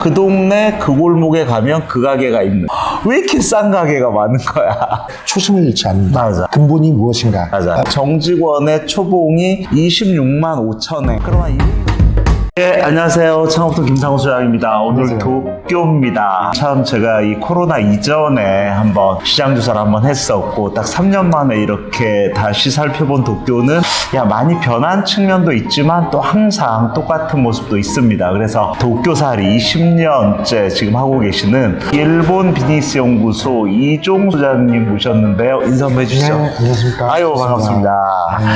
그 동네 그 골목에 가면 그 가게가 있는 왜 이렇게 싼 가게가 많은 거야 초심을 잃지 않는다. 맞아. 근본이 무엇인가? 맞아 정직원의 초봉이 26만 5천엔 그러나 이 네, 안녕하세요. 창업도 김상우 소장입니다. 오늘 안녕하세요. 도쿄입니다. 참 제가 이 코로나 이전에 한번 시장 조사를 한번 했었고 딱 3년 만에 이렇게 다시 살펴본 도쿄는 야 많이 변한 측면도 있지만 또 항상 똑같은 모습도 있습니다. 그래서 도쿄살이 20년째 지금 하고 계시는 일본 비즈니스 연구소 이종 소장님 모셨는데요. 인사 한번 해주시죠. 네, 안녕하십니까. 아유 반갑습니다.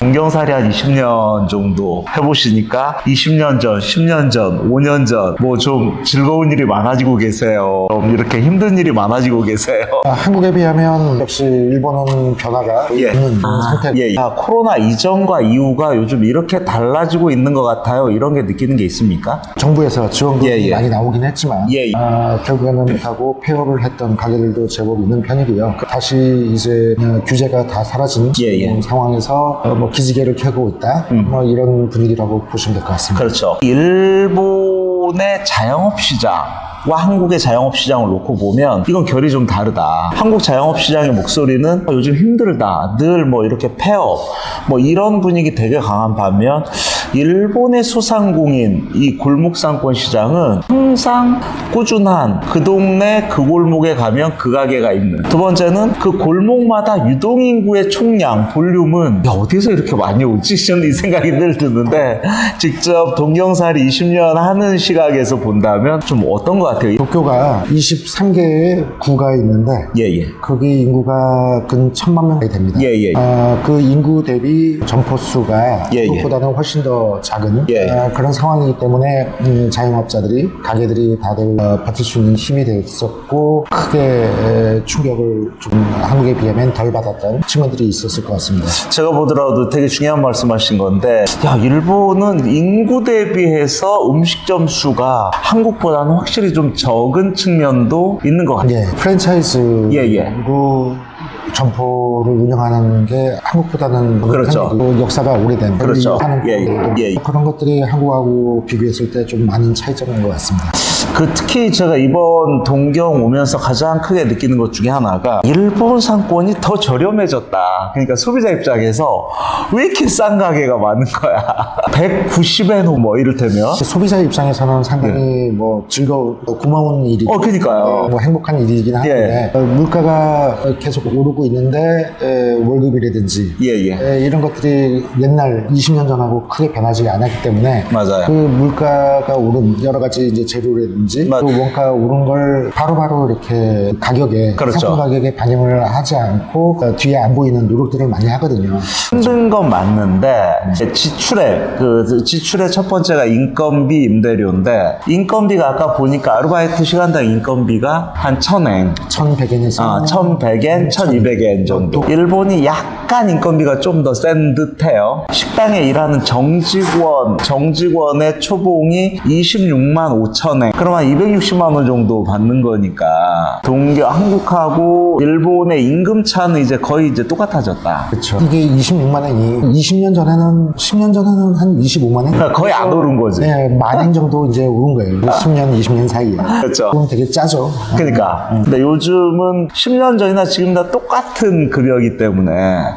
동경살이 한 20년 정도 해보시니까 20년 전, 10년 전, 5년 전 뭐 좀 즐거운 일이 많아지고 계세요. 좀 이렇게 힘든 일이 많아지고 계세요. 아, 한국에 비하면 역시 일본은 변화가 예. 있는 상태. 예, 예. 아, 코로나 이전과 이후가 요즘 이렇게 달라지고 있는 것 같아요. 이런 게 느끼는 게 있습니까? 정부에서 지원금이 예, 예. 많이 나오긴 했지만 예, 예. 아, 결국에는 하고 폐업을 했던 가게들도 제법 있는 편이고요. 다시 이제 어, 규제가 다 사라진 예, 예. 음, 상황에서 어, 뭐 기지개를 켜고 있다. 뭐 이런 분위기라고 보시면 될 것 같습니다. 그렇죠. 일본의 자영업 시장 과 한국의 자영업 시장을 놓고 보면 이건 결이 좀 다르다. 한국 자영업 시장의 목소리는 어, 요즘 힘들다. 늘 뭐 이렇게 폐업 뭐 이런 분위기 되게 강한 반면 일본의 소상공인 이 골목상권 시장은 항상 꾸준한 그 동네 그 골목에 가면 그 가게가 있는 두 번째는 그 골목마다 유동인구의 총량 볼륨은 야 어디서 이렇게 많이 오지? 저는 이 생각이 늘 드는데 직접 동경살이 20년 하는 시각에서 본다면 좀 어떤 것 같아요? 도쿄가 23개의 구가 있는데 예 예 거기 인구가 근 천만 명이 됩니다. 예, 예. 아, 그 인구 대비 점포 수가 예, 예. 그것보다는 훨씬 더 작은 예. 아, 그런 상황이기 때문에 음, 자영업자들이 가게들이 다들 어, 버틸 수 있는 힘이 됐었고 크게 에, 충격을 좀 한국에 비하면 덜 받았던 측면들이 있었을 것 같습니다. 제가 보더라도 되게 중요한 말씀하신 건데 야 일본은 인구 대비해서 음식점 수가 한국보다는 확실히 좀 적은 측면도 있는 것 같아요. 예, 프랜차이즈 예, 예. 그 점포를 운영하는 게 한국보다는 그렇죠. 역사가 오래된 그렇죠. 하는 예, 예, 예. 그런 것들이 한국하고 비교했을 때 좀 많은 차이점인 것 같습니다. 그 특히 제가 이번 동경 오면서 가장 크게 느끼는 것 중에 하나가 일본 상권이 더 저렴해졌다. 그러니까 소비자 입장에서 왜 이렇게 싼 가게가 많은 거야? 190엔 뭐 이를테면 소비자 입장에서는 상당히 뭐 즐거운 뭐 고마운 일이고 예. 어 그니까요. 뭐 행복한 일이긴 한데 예. 어, 물가가 계속 오르고 있는데 에, 월급이라든지 예예. 에, 이런 것들이 옛날 20년 전하고 크게 변하지 않았기 때문에 맞아요. 그 물가가 오른 여러 가지 이제 재료라든지 맞- 그 원가 오른 걸 바로 바로 이렇게 가격에 그렇죠. 상품 가격에 반영을 하지 않고 어, 뒤에 안 보이는 노력들을 많이 하거든요. 힘든 건 맞는데 이제 지출의 그 지출의 첫 번째가 인건비 임대료인데 인건비가 아까 보니까 아르바이트 시간당 인건비가 한 1000엔 1,100엔에서 아, 1100엔, 1200엔 정도. 일본이 약간 인건비가 좀 더 센 듯해요. 식당에 일하는 정직원, 정직원의 초봉이 26만 5천엔. 그럼 한 260만 원 정도 받는 거니까. 동경, 한국하고 일본의 임금 차는 이제 거의 이제 똑같아졌다. 그렇죠. 이게 26만 원이 20년 전에는 10년 전에는 한 25만 원. 그러니까 거의 안 오른 거지. 네, 만엔 정도 이제 오른 거예요. 10년, 20년 사이에. 그렇죠. 그럼 되게 짜죠. 그러니까. 근데 요즘은 10년 전이나 지금 다 똑같은 급여이기 때문에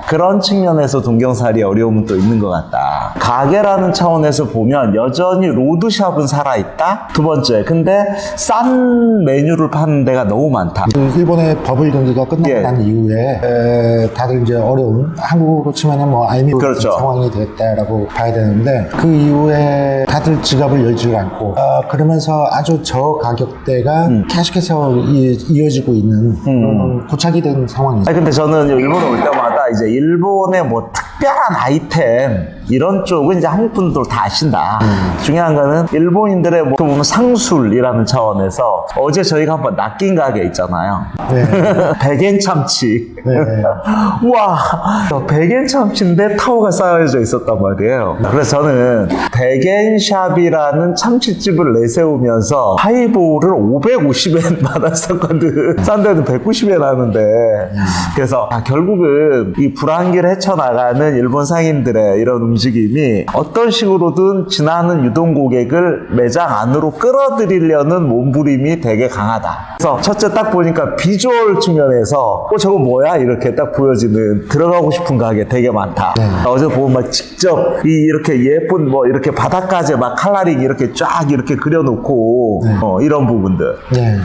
그런 측면에서 동경살이 어려움은 또 있는 것 같다. 가게라는 차원에서 보면 여전히 로드샵은 살아있다. 두 번째, 근데 싼 메뉴를 파는 데가 너무 많다. 그 일본의 버블 경기가 끝나고 예. 난 이후에 에, 다들 이제 어려운 한국으로 치면은 뭐 알미 그렇죠. 상황이 됐다라고 봐야 되는데 그 이후에 다들 지갑을 열지 않고 아, 그러면서 아주 저 가격대가 음. 계속해서 이, 이어지고 있는 그런 고착이 된 상황이죠. 아니 근데 저는 일본에 올 때마다 이제 일본의 뭐 특 별한 아이템 이런 쪽은 이제 한국 분들 다 아신다. 중요한 거는 일본인들의 뭐 보면 상술이라는 차원에서 어제 저희가 한번 낚인 가게 있잖아요. 네. 백엔 참치. 네. 우와, 백엔 참치인데 타워가 쌓여져 있었단 말이에요. 그래서 저는 백엔샵이라는 참치집을 내세우면서 하이볼을 550엔 받았었거든. 싼 데는 190엔 하는데. 그래서 아, 결국은 이 불황기를 헤쳐나가는 많은 일본 상인들의 이런 움직임이 어떤 식으로든 지나는 유동 고객을 매장 안으로 끌어들이려는 몸부림이 되게 강하다. 그래서 첫째 딱 보니까 비주얼 측면에서 어 저거 뭐야 이렇게 딱 보여지는 들어가고 싶은 가게 되게 많다. 네. 어제 보면 막 직접 이 이렇게 예쁜 뭐 이렇게 바닥까지 막 coloring 이렇게 쫙 이렇게 그려놓고 어, 이런 부분들. 네.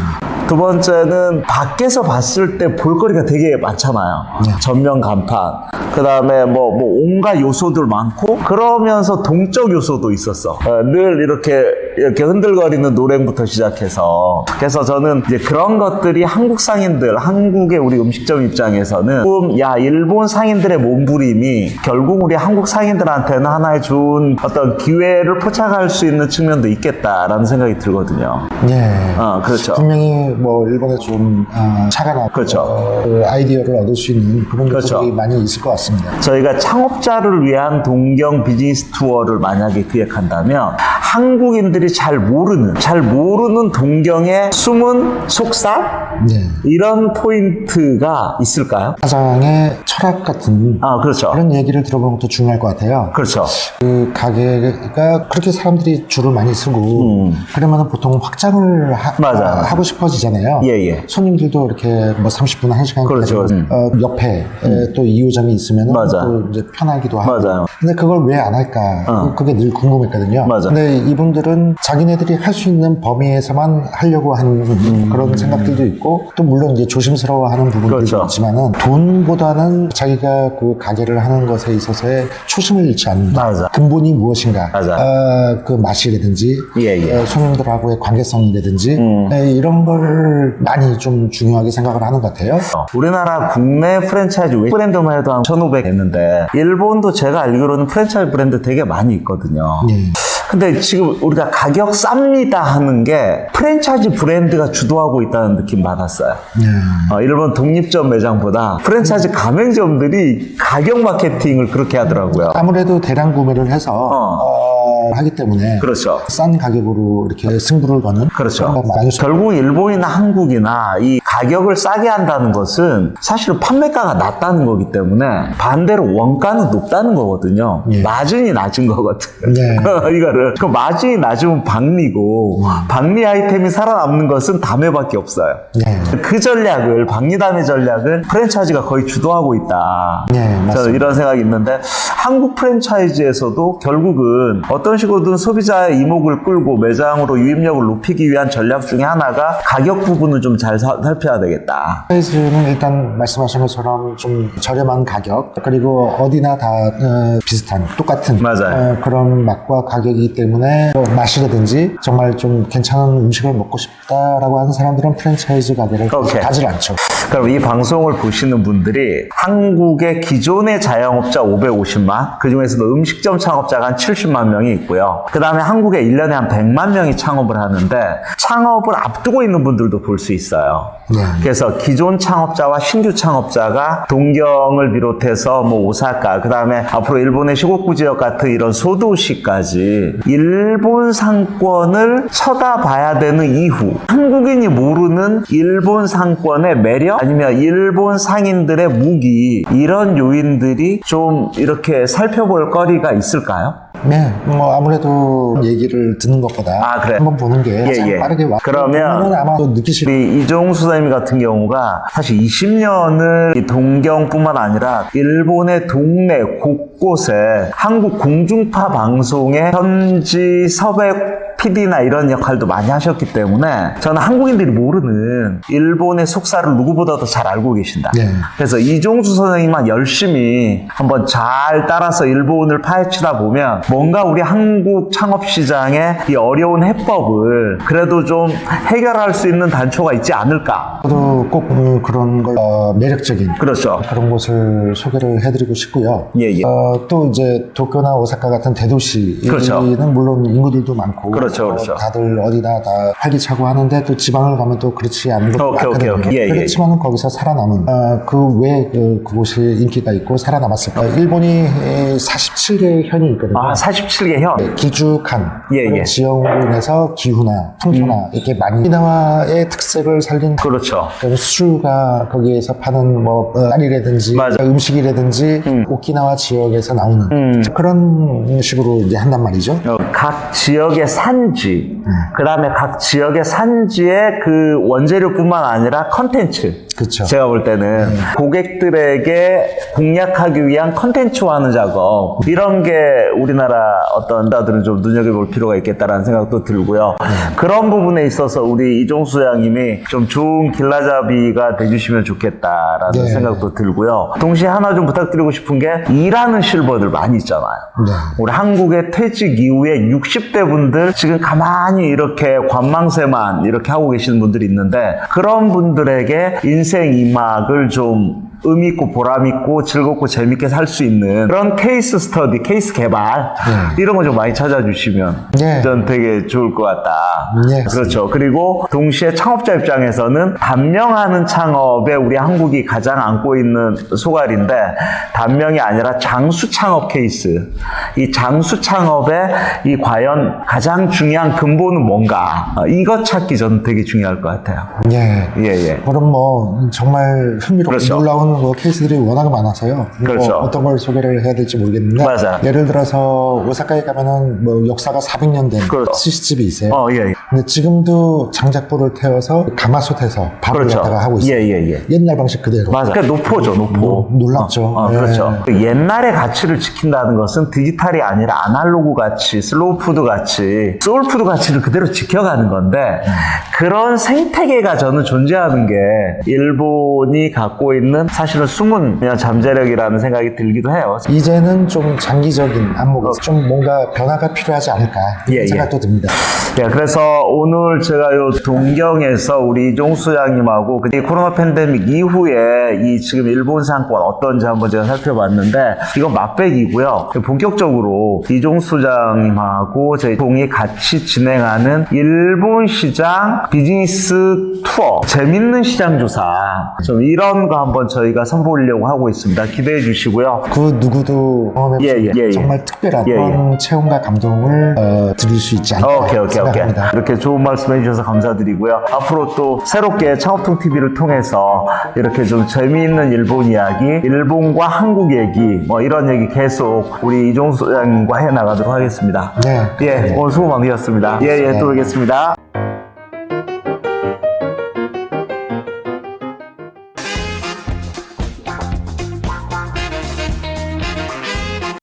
두 번째는 밖에서 봤을 때 볼거리가 되게 많잖아요. 전면 간판, 그 다음에 뭐, 뭐 온갖 요소들 많고, 그러면서 동적 요소도 있었어. 어, 늘 이렇게, 이렇게 흔들거리는 노랭부터 시작해서. 그래서 저는 이제 그런 것들이 한국 상인들, 한국의 우리 음식점 입장에서는 조금, 야, 일본 상인들의 몸부림이 결국 우리 한국 상인들한테는 하나의 좋은 어떤 기회를 포착할 수 있는 측면도 있겠다라는 생각이 들거든요. 네. 어, 그렇죠. 분명히 뭐 일본에 좀 아, 차가 나고 그렇죠. 어, 아이디어를 얻을 수 있는 그런 그렇죠. 것들이 많이 있을 것 같습니다. 저희가 창업자를 위한 동경 비즈니스 투어를 만약에 기획한다면 한국인들이 잘 모르는 잘 모르는 동경의 숨은 속살 네. 이런 포인트가 있을까요? 사장의 철학 같은 아 그렇죠 그런 얘기를 들어보는 것도 중요할 것 같아요. 그렇죠 그 가게가 그렇게 사람들이 줄을 많이 서고 그러면 보통 확장을 하, 음. 맞아요. 고 싶어지잖아요. 예 예 손님들도 이렇게 뭐 30분, 1시간 그렇죠. 음. 어, 옆에 에, 또 2호점이 있으면. 또 이제 편하기도 하고 맞아요. 근데 그걸 왜 안 할까? 어. 그게 늘 궁금했거든요. 맞아. 근데 이분들은 자기네들이 할 수 있는 범위에서만 하려고 하는 음. 그런 생각들도 있고 또 물론 이제 조심스러워하는 부분들도 그렇죠. 있지만은 돈보다는 자기가 그 가게를 하는 것에 있어서의 초심을 잃지 않는다. 맞아. 근본이 무엇인가? 맞아. 어, 그 맛이라든지 예, 예. 어, 손님들하고의 관계성이라든지 음. 에, 이런 걸 많이 좀 중요하게 생각을 하는 것 같아요. 어, 우리나라 국내 프랜차이즈 외 브랜드만 해도 한 1500 됐는데 일본도 제가 알기로는 프랜차이즈 브랜드 되게 많이 있거든요 예. 근데 지금 우리가 가격 쌉니다 하는 게 프랜차이즈 브랜드가 주도하고 있다는 느낌 받았어요. 예. 어, 일본 독립점 매장보다 프랜차이즈 가맹점들이 가격 마케팅을 그렇게 하더라고요. 아무래도 대량 구매를 해서 어. 어, 하기 때문에 그렇죠. 싼 가격으로 이렇게 승부를 거는 그렇죠. 결국 일본이나 한국이나 이 가격을 싸게 한다는 것은 사실은 판매가가 낮다는 거기 때문에 반대로 원가는 높다는 거거든요. 예. 마진이 낮은 거거든. 네. 이거를. 그 마진이 낮으면 박리고 박리 아이템이 살아남는 것은 담회밖에 없어요. 네. 그 전략을 박리 담의 전략을 프랜차이즈가 거의 주도하고 있다. 네, 저는. 이런 생각이 있는데 한국 프랜차이즈에서도 결국은 어떤 식으로든 소비자의 이목을 끌고 매장으로 유입력을 높이기 위한 전략 중에 하나가 가격 부분을 좀 잘 살펴야 되겠다. 사이즈는 일단 말씀하신 것처럼 좀 저렴한 가격 그리고 어디나 다 어, 비슷한 똑같은. 어, 그런 맛과 가격이기 때문에 뭐 맛이라든지 정말 좀 괜찮은 음식을 먹고 싶다라고 하는 사람들은 프랜차이즈 가게를. 가지 않죠. 그럼 이 방송을 보시는 분들이 한국의 기존의 자영업자 550만, 그 중에서도 음식점 창업자가 한 70만 명이 있고요. 그 다음에 한국에 1년에 한 100만 명이 창업을 하는데, 창업을 앞두고 있는 분들도 볼 수 있어요. 네. 그래서 기존 창업자와 신규 창업자가 동경을 비롯해서 뭐 오사카, 그 다음에 앞으로 일본의 시곡구 지역 같은 이런 소도시까지 일본 상권을 쳐다봐야 되는 이후 한국인이 모르는 일본 상권의 매력 아니면 일본 상인들의 무기 이런 요인들이 좀 이렇게 살펴볼 거리가 있을까요? 네, 뭐 아무래도 얘기를 듣는 것보다 아, 그래. 한번 보는 게 예, 예. 빠르게 와. 그러면 아마 또 느끼실 우리 이종수 선생님 같은 경우가 사실 20년을 동경뿐만 아니라 일본의 동네 곳곳에 한국 공중파 방송의 현지 섭외 PD나 이런 역할도 많이 하셨기 때문에 저는 한국인들이 모르는 일본의 속사를 누구보다도 잘 알고 계신다. 네. 그래서 이종수 선생님만 열심히 한번 잘 따라서 일본을 파헤치다 보면 뭔가 우리 한국 창업 시장의 이 어려운 해법을 그래도 좀 해결할 수 있는 단초가 있지 않을까. 저도 꼭 음, 그런 걸 어, 매력적인 그렇죠. 그런 곳을 소개를 해드리고 싶고요. 예, 예. 어, 또 이제 도쿄나 오사카 같은 대도시는 그렇죠. 물론 인구들도 많고 그렇죠. 그렇죠, 그렇죠. 어, 다들 어디다 다 활기차고 하는데 또 지방을 가면 또 그렇지 않은 곳도 오케이, 오케이, 많거든요. 오케이. 예, 예. 그렇지만 은 거기서 살아남은 어, 그왜 그, 그곳이 인기가 있고 살아남았을까? 어, 일본이 47개의 현이 있거든요. 아, 47개 현. 예, 그런 예. 지형으로 인해서 기후나 풍토나 이렇게 많이 오키나와의 특색을 살린 그렇죠. 수주가 거기에서 파는 뭐 어, 쌀이라든지 맞아. 음식이라든지 오키나와 지역에서 나오는 음. 그런 식으로 이제 한단 말이죠. 어, 각 지역의 산 지, 그 다음에 각 지역의 산지의 그 원재료뿐만 아니라 컨텐츠. 그렇죠. 제가 볼 때는 고객들에게 공략하기 위한 컨텐츠화하는 작업 이런 게 우리나라 어떤 다들은 좀 눈여겨볼 필요가 있겠다라는 생각도 들고요. 그런 부분에 있어서 우리 이종수 양님이 좀 좋은 길라잡이가 돼주시면 좋겠다라는 네. 생각도 들고요. 동시에 하나 좀 부탁드리고 싶은 게 일하는 실버들 많이 있잖아요. 네. 우리 한국의 퇴직 이후에 60대 분들 지금 가만히 이렇게 관망세만 이렇게 하고 계시는 분들이 있는데 그런 분들에게 인생 이막을 좀 의미 있고 보람 있고 즐겁고 재밌게 살 수 있는 그런 케이스 스터디, 케이스 개발 이런 거 좀 많이 찾아주시면 네. 전 되게 좋을 것 같다. 네. 그렇죠. 그리고 동시에 창업자 입장에서는 단명하는 창업에 우리 한국이 가장 안고 있는 소갈인데 단명이 아니라 장수 창업 케이스. 이 장수 창업에 이 과연 가장 중요한 근본은 뭔가 어, 이것 찾기 저는 되게 중요할 것 같아요. 예. 예, 예. 그럼 뭐 정말 흥미롭고 그렇죠. 놀라운 뭐 케이스들이 워낙 많아서요. 뭐 그렇죠. 어떤 걸 소개를 해야 될지 모르겠는데 맞아. 예를 들어서 오사카에 가면은 뭐 역사가 400년 된 그렇죠. 스시집이 있어요. 어, 예, 예. 근데 지금도 장작불을 태워서 가마솥에서 밥을 그렇죠. 갖다가 하고 있어요. 예, 예, 예. 옛날 방식 그대로. 맞아. 그러니까 노포죠, 노포. 노- 놀랍죠. 어, 어, 예. 그렇죠. 그 옛날의 가치를 지킨다는 것은 디지털이 아니라 아날로그 가치, 슬로우 푸드 가치, 소울 푸드 가치를 그대로 지켜가는 건데 그런 생태계가 저는 존재하는 게 일본이 갖고 있는 사실은 숨은 그냥 잠재력이라는 생각이 들기도 해요. 이제는 좀 장기적인 안목에서 좀 뭔가 변화가 필요하지 않을까 예, 예. 생각도 듭니다. 예, 그래서 오늘 제가 요 동경에서 우리 이종수 양님하고 그 코로나 팬데믹 이후에 이 지금 일본 상권 어떤지 한번 제가 살펴봤는데 이건 맛백이고요. 본격적으로 이종수 장님하고 저희 동이 같이 진행하는 일본 시장 비즈니스 투어 재밌는 시장 조사 좀 이런 거 한번 저희 가 선보이려고 하고 있습니다. 기대해 주시고요. 그 누구도 경험해 예, 예, 예, 예. 정말 특별한 예, 예. 그런 체험과 감동을 어, 드릴 수 있지 않을까 오케이, 오케이, 오케이. 생각합니다. 이렇게 좋은 말씀 해 주셔서 감사드리고요. 앞으로 또 새롭게 창업통 TV를 통해서 이렇게 좀 재미있는 일본 이야기, 일본과 한국 얘기, 뭐 이런 얘기 계속 우리 이종수 소장님과 해 나가도록 하겠습니다. 네. 예, 오늘 수고 많으셨습니다. 예, 예, 또 뵙겠습니다.